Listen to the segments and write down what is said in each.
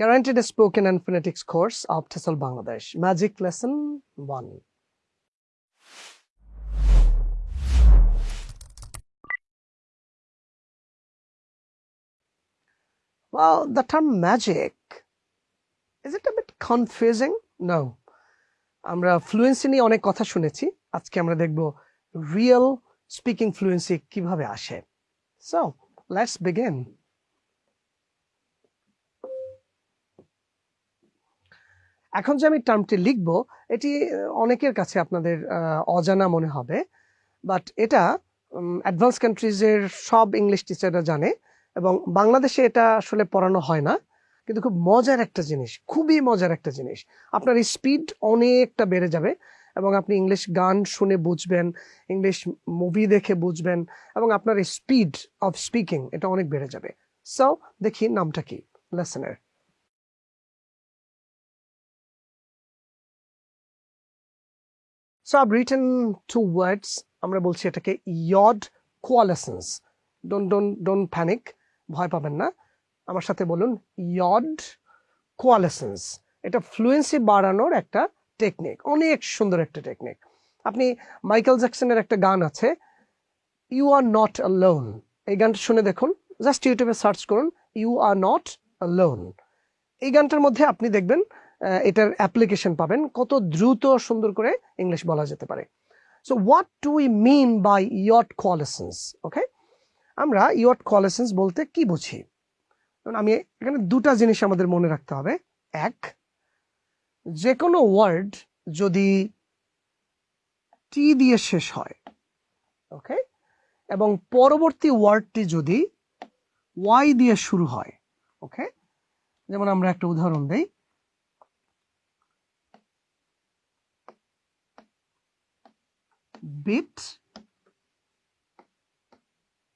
Guaranteed Spoken and Phonetics course of TESOL Bangladesh. Magic Lesson 1. Well, the term magic, is it a bit confusing? No. আমরা fluency নিয়ে অনেক কথা শুনেছি আজকে আমরা দেখব রিয়েল স্পিকিং ফ্লুয়েন্সি কিভাবে আসে সো লেটস বিগিন এখন যে আমি টার্মটি লিখব, এটি অনেকের কাছে আপনাদের অজানা মনে হবে বাট এটা অ্যাডভান্স কান্ট্রিজের সব ইংলিশ টিচাররা জানে, এবং বাংলাদেশে এটা আসলে পড়ানো হয় না, কিন্তু খুব মজার একটা জিনিস, খুবই মজার একটা জিনিস। আপনার স্পিড অনেকটা বেড়ে যাবে, এবং আপনি ইংলিশ গান শুনে বুঝবেন ইংলিশ মুভি দেখে বুঝবেন, এবং আপনার স্পিড অফ স্পিকিং এটা অনেক বেড়ে যাবে। সো দেখি নামটা কি লেসনের সো আব রিটেন টু ওয়ার্ডস আমরা বলছি এটাকে yod coalescence don't don't don't panic ভয় পাবেন না। আমার সাথে বলুন ইয়ড কোয়ালেসেন্স এটা ফ্লুয়েন্সি বাড়ানোর একটা টেকনিক অনেক সুন্দর একটা টেকনিক আপনি মাইকেল জ্যাকসনের একটা গান আছে ইউ আর নট লোন এই গানটা শুনে দেখুন। জাস্ট ইউটিউবে সার্চ করুন ইউ আর নট লোন এই গানটার মধ্যে আপনি দেখবেন এটার অ্যাপ্লিকেশন পাবেন। কত দ্রুত সুন্দর করে ইংলিশ বলা যেতে পারে। So what do we mean by yod coalescence okay আমরা ইয়ট কোয়ালেসেন্স বলতে কি বুঝি? আমি এখানে দুটা জিনিস আমাদের মনে রাখতে হবে। এক যে কোনো ওয়ার্ড যদি টি দিয়ে শেষ হয় ওকে এবং পরবর্তী ওয়ার্ডটি যদি ওয়াই দিয়ে শুরু হয় ওকে যেমন আমরা একটা উদাহরণ দেই। বিট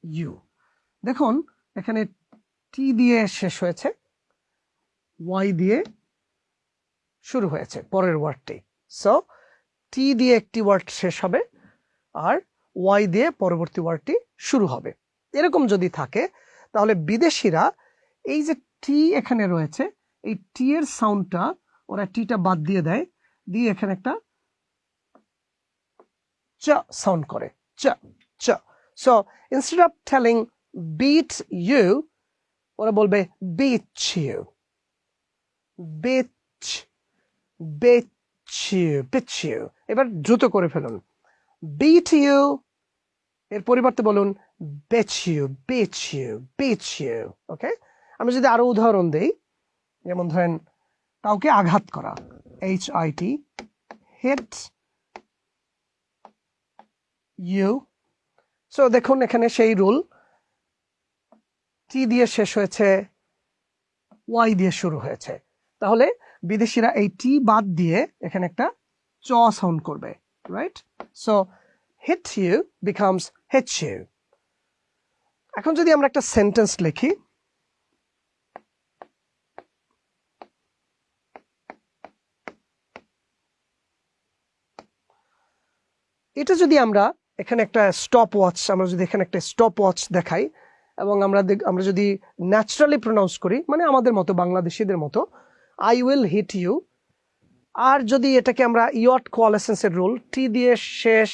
ইউ দেখুন, এখানে টি দিয়ে শেষ হয়েছে ওয়াই দিয়ে শুরু হয়েছে, পরের ওয়ার্ডটি সো টি দিয়ে একটি ওয়ার্ড শেষ হবে, আর ওয়াই দিয়ে পরবর্তী ওয়ার্ডটি শুরু হবে। এরকম যদি থাকে, তাহলে বিদেশিরা এই যে টি এখানে রয়েছে, এই টি এর সাউন্ডটা ওরা টিটা বাদ দিয়ে দেয়, দিয়ে এখানে একটা চ সাউন্ড করে। চ চ। So instead of telling bit you ওরা বলবে bitch you bitch bitch you bitch you এবার দ্রুত করে ফেলুন। বিট ইউ এর পরিবর্তে বলুন betch you betch you betch you okay আমি যদি আরও উদাহরণ দেই, যেমন ধরেন, কাউকে আঘাত করা H I T hit you so দেখুন, এখানে সেই রুল টি দিয়ে শেষ হয়েছে ওয়াই দিয়ে শুরু হয়েছে। তাহলে বিদেশিরা এই টি বাদ দিয়ে এখানে একটা চ সাউন্ড করবে right so hit you becomes hetch you এখন যদি আমরা একটা সেন্টেন্স লিখি। এটা যদি আমরা এখানে একটা স্টপ ওয়াচ আমরা যদি এখানে একটা স্টপ ওয়াচ দেখাই, এবং আমরা আমরা যদি ন্যাচারালি প্রনাউন্স করি মানে আমাদের মতো, বাংলাদেশিদের মতো আই উইল হিট ইউ আর যদি এটাকে আমরা ইয়ট কোয়ালেসেন্সের রুল টি দিয়ে শেষ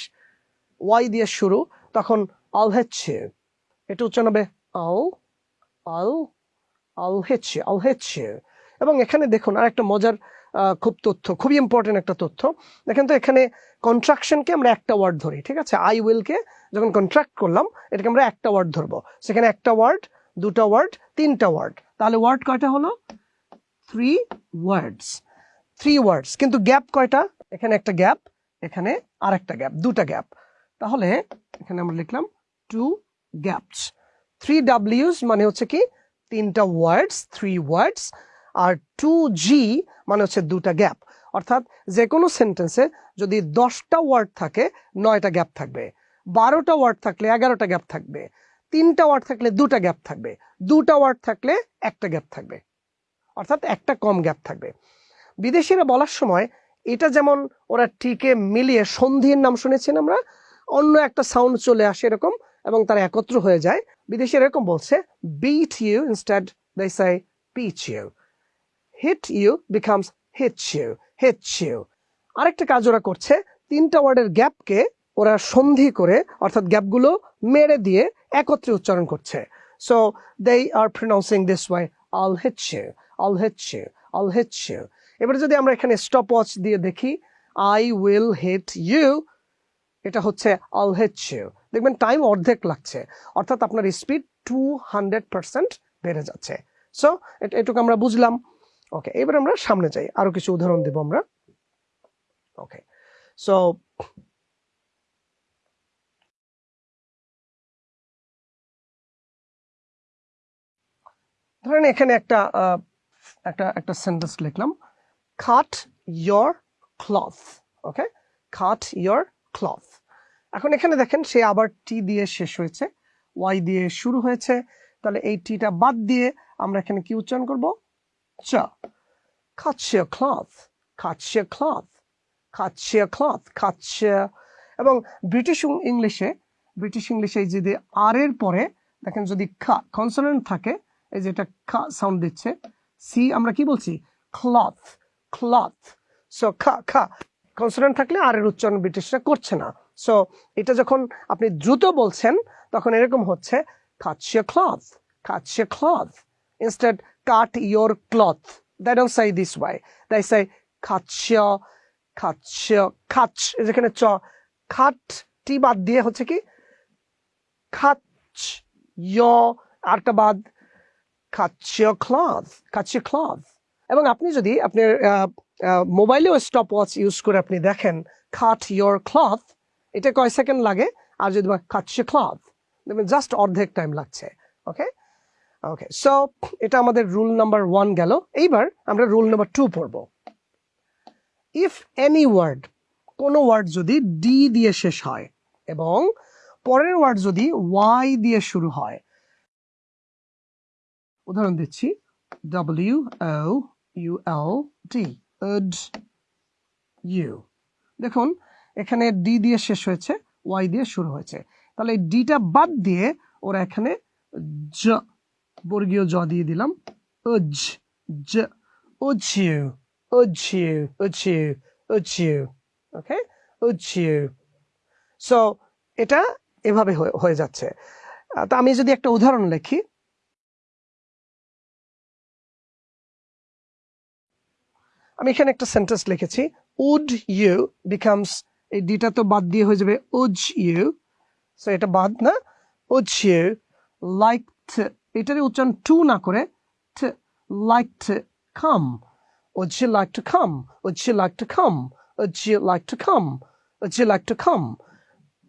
ওয়াই দিয়ে শুরু, তখন আল হেচ্ছে এটা উচ্চারণ হবে আল আল আল হেচ্ছে আল হেচ্ছে এবং এখানে দেখুন আর একটা মজার খুব তথ্য, খুবই ইম্পর্টেন্ট একটা তথ্য। দেখেন তো এখানে কন্ট্রাকশনকে আমরা একটা ওয়ার্ড ধরি, ঠিক আছে? আই উইলকে যখন কন্ট্রাক্ট করলাম, এটাকে আমরা একটা ওয়ার্ড ধরবো। সেখানে একটা ওয়ার্ড দুটা ওয়ার্ড তিনটা ওয়ার্ড তাহলে ওয়ার্ড কয়টা হলো? থ্রি ওয়ার্ডস থ্রি ওয়ার্ডস কিন্তু গ্যাপ কয়টা? এখানে একটা গ্যাপ এখানে আর একটা গ্যাপ দুটা গ্যাপ তাহলে এখানে আমরা লিখলাম টু গ্যাপস থ্রি ডাব্লিউস মানে হচ্ছে কি? তিনটা ওয়ার্ডস থ্রি ওয়ার্ডস আর টু জি মানে হচ্ছে দুটা গ্যাপ অর্থাৎ যে কোনো সেন্টেন্সে যদি দশটা ওয়ার্ড থাকে, নয়টা গ্যাপ থাকবে। বারোটা ওয়ার্ড থাকলে এগারোটা গ্যাপ থাকবে। তিনটা ওয়ার্ড থাকলে দুটা গ্যাপ থাকবে। দুটা ওয়ার্ড থাকলে একটা গ্যাপ থাকবে। অর্থাৎ একটা কম গ্যাপ থাকবে। বিদেশিরা বলার সময় এটা যেমন ওরা টিকে মিলিয়ে সন্ধির নাম শুনেছেন আমরা, অন্য একটা সাউন্ড চলে আসে এরকম এবং তারা একত্র হয়ে যায়। বিদেশি এরকম বলছে bit you instead they say pitch you hit you becomes hit you hit you আরেকটা কাজ ওরা করছে, তিনটা ওয়ার্ডের গ্যাপকে ওরা সন্ধি করে, অর্থাৎ গ্যাপগুলো মেরে দিয়ে একত্রে উচ্চারণ করছে। So they are pronouncing this way I'll hit you I'll hit you I'll hit you এবারে যদি আমরা এখানে স্টপ ওয়াচ দিয়ে দেখি আই উইল হিট ইউ এটা হচ্ছে আল হিট ইউ দেখবেন টাইম অর্ধেক লাগছে, অর্থাৎ আপনার স্পিড টু হান্ড্রেড পার্সেন্ট বেড়ে যাচ্ছে। সো এটুকু আমরা বুঝলাম। ওকে এবার আমরা সামনে যাই। আরও কিছু উদাহরণ দেব আমরা। ওকে সো ধরেন এখানে একটা একটা একটা সেন্টেন্স লিখলাম। খাট ইয়োর ক্লথ ওকে খাট ইয়োর ক্লথ এখন এখানে দেখেন, সে আবার টি দিয়ে শেষ হয়েছে ওয়াই দিয়ে শুরু হয়েছে। তাহলে এই টিটা বাদ দিয়ে আমরা এখানে কি উচ্চারণ করব? Cuts your cloth. Your cloth. Your cloth. Your এবং ব্রিটিশ ইংলিশে ব্রিটিশ ইংলিশে যদি আর এর পরে, দেখেন যদি খা কনসোনেন্ট থাকে, এই যে এটা খা সাউন্ড দিচ্ছে সি আমরা কি বলছি? ক্লথ ক্লথ সো খা খা কনসোনেন্ট থাকলে আর এর উচ্চারণ ব্রিটিশরা করছে না। সো এটা যখন আপনি দ্রুত বলছেন, তখন এরকম হচ্ছে cloth. Cuts your cloth. Instead cut your cloth. They don't say this way. They say, cut your cut your, cut. যেখানে চ খাট টি বাদ দিয়ে হচ্ছে কি? ইয় আরটা বাদ খাচ ক্লথ খাচ ক্লথ এবং আপনি যদি আপনার মোবাইলেও স্টপ ওয়াচ ইউজ করে আপনি দেখেন খাট ইয়োর ক্লথ এটা কয় সেকেন্ড লাগে? আর যদি খাচ ক্লথ দেখবেন জাস্ট অর্ধেক টাইম লাগছে ওকে ওকে সো এটা আমাদের রুল নাম্বার ওয়ান গেল। এইবার আমরা রুল নাম্বার টু পড়ব। ইফ এনি ওয়ার্ড কোনো ওয়ার্ড যদি ডি দিয়ে শেষ হয় এবং পরের ওয়ার্ড যদি ওয়াই দিয়ে শুরু হয়, উদাহরণ দিচ্ছি। W O U L U দেখুন, এখানে ডি দিয়ে শেষ হয়েছে ওয়াই দিয়ে শুরু হয়েছে। তাহলে ডিটা বাদ দিয়ে ওরা এখানে বর্গীয় জ দিয়ে দিলাম। ওকে? সো এটা এভাবে হয়ে- যাচ্ছে। তা আমি যদি একটা উদাহরণ লিখি। আমি এখানে একটা সেন্টেন্স লিখেছি। উড ইউ বিকামস এই ডিটা তো বাদ দিয়ে হয়ে যাবে, উজ ইউ। এটা বাদ না। উজ ইউ লাইক এটারই উচ্চারণ টু না করে like to come Would you like to come? Would you like to come? Would you like to come? Would you like to come?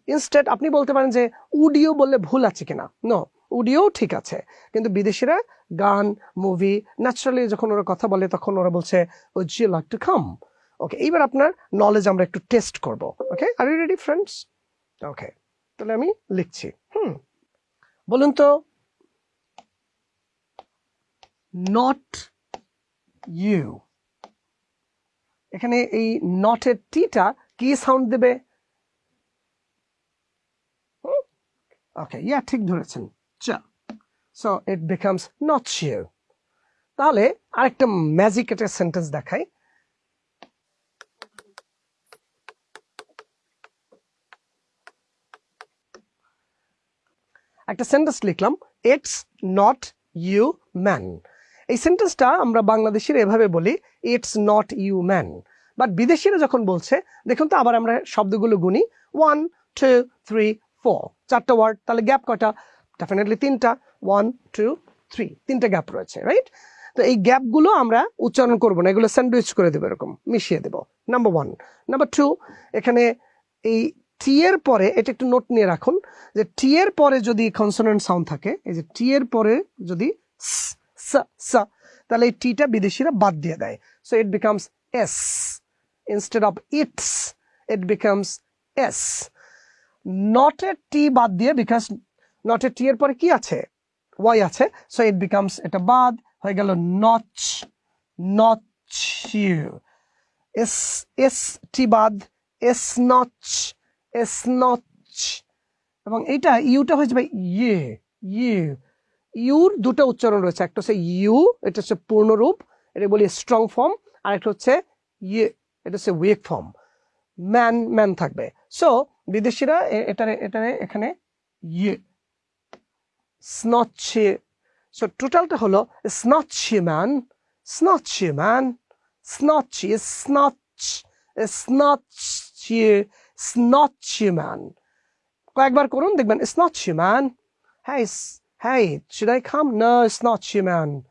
Instead আপনি বলতে পারেন যে উডিও বললে ভুল আছে কিনা নো উডিও ঠিক আছে কিন্তু বিদেশিরা গান মুভি ন্যাচারালি যখন ওরা কথা বলে, তখন ওরা বলছে would you like to come okay এইবার আপনার নলেজ আমরা একটু টেস্ট করব okay are you ready friends okay তাহলে আমি লিখছি হুম, বলুন তো নট ইউ এখানে এই নটের টিটা কি সাউন্ড দেবে? ওকে ইয়া ঠিক ধরেছেন। চ। So it becomes not you তাহলে আরেকটা ম্যাজিক একটা সেন্টেন্স দেখাই। একটা সেন্টেন্স লিখলাম ইটস নট ইউ ম্যান এই সেন্টেন্সটা আমরা বাংলাদেশের এভাবে বলি it's not you man but বিদেশিরা যখন বলছে, দেখুন তো আবার আমরা শব্দগুলো গুনি ওয়ান টু থ্রি ফোর চারটা ওয়ার্ড তাহলে গ্যাপ কটা ডেফিনেটলি তিনটা। ওয়ান টু থ্রি তিনটা গ্যাপ রয়েছে রাইট তো এই গ্যাপগুলো আমরা উচ্চারণ করব না, এগুলো স্যান্ডউইচ করে দেবো এরকম, মিশিয়ে দেবো। নাম্বার ওয়ান নাম্বার টু এখানে এই টি এর পরে, এটা একটু নোট নিয়ে রাখুন, যে টি এর পরে যদি কনসোনেন্ট সাউন্ড থাকে, এই যে টি এর পরে যদি স স। তাহলে এই টিটা বিদেশিরা বাদ দিয়ে দেয়। So it becomes S instead of it's it becomes S not a T বাদ দিয়ে বিকজ নট এ টি এর পরে কি আছে? ওয়াই আছে। সো ইট বিকামস এটা বাদ, হয়ে গেল notch notch you S S T বাদ এস নচ এস নচ এবং এটা ইউটা হয়ে যাবে ইয়ে ইয়ে। ইউর দুটো উচ্চারণ রয়েছে। একটা হচ্ছে ইউ, এটা হচ্ছে পূর্ণরূপ, এটা বলি স্ট্রং ফর্ম আর একটা হচ্ছে ইয়ে এটা হচ্ছে উইক ফর্ম ম্যান ম্যান থাকবে। সো বিদেশিরা এ- এটারে এটারে এখানে ইয়ে স্নচ্ছে সো টোটালটা হলো স্নচ্ছে ম্যান স্নচ্ছে ম্যান স্নচ্ছে স্নচ স্নচ্ছে স্নচ্ছে ম্যান কয়েকবার করুন, দেখবেন স্নচ্ছে man s- hey, should I come? No, it's not you, man.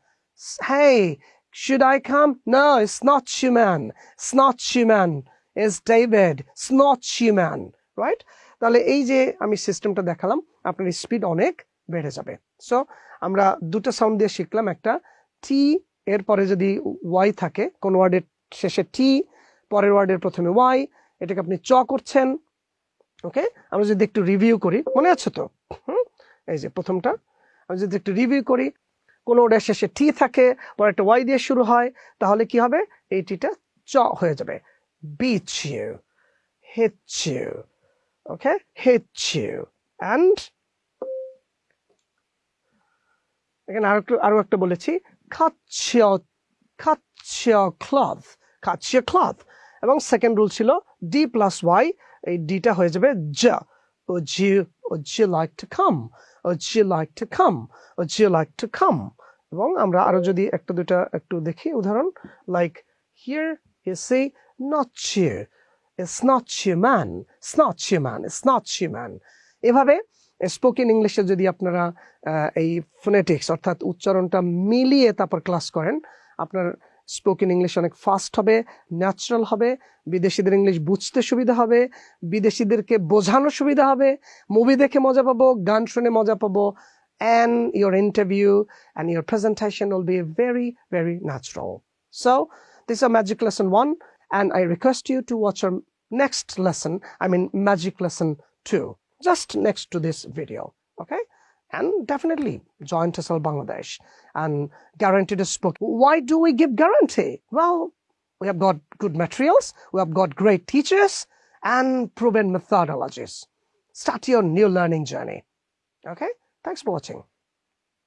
Hey, should I come? No, it's not you, man. It's not you, man. It's David. It's not you, man. Right? তাহলে এই যে আমি সিস্টেমটা দেখালাম আপনার speed অনেক বেড়ে যাবে সো আমরা দুটো সাউন্ড দিয়ে শিখলাম একটা টি এর পরে যদি ওয়াই থাকে কোন ওয়ার্ডের শেষে টি পরের ওয়ার্ডের প্রথমে ওয়াই এটাকে আপনি চ করছেন ওকে আমরা যদি একটু রিভিউ করি মনে আছে তো হুম এই যে প্রথমটা আমি যদি একটু রিভিউ করি, কোনো ওটার শেষে টি থাকে, পরে একটা ওয়াই দিয়ে শুরু হয়, তাহলে কি হবে? এই টিটা চ হয়ে যাবে। Bitch you hit you and এখানে আরও একটু আরও একটা বলেছি ক্লথ খাচ্ছিয় ক্লথ এবং সেকেন্ড রুল ছিল ডি প্লাস ওয়াই এই ডিটা হয়ে যাবে জ ও জি ও জি লাইক টু কাম ও জি লাইক টু কাম ও জি লাইক টু কাম এবং আমরা আরও যদি একটা দুটা একটু দেখি, উদাহরণ like here you say not cheer it's not man it's not man it's not man এভাবে স্পোকেন ইংলিশে যদি আপনারা এই ফোনেটিক্স অর্থাৎ উচ্চারণটা মিলিয়ে তারপর ক্লাস করেন, আপনার স্পোকেন ইংলিশ অনেক ফাস্ট হবে ন্যাচারাল হবে বিদেশিদের ইংলিশ বুঝতে সুবিধা হবে বিদেশিদেরকে বোঝানো সুবিধা হবে মুভি দেখে মজা পাবো গান শুনে মজা পাবো and your interview and your presentation will be very, very natural. So, this is a magic lesson one, and I request you to watch our next lesson, I mean, magic lesson two, just next to this video. And definitely join TESOL Bangladesh and guaranteed to spoke. Why do we give guarantee? Well, we have got good materials, we have got great teachers, and proven methodologies. Start your new learning journey. Okay? Thanks for watching.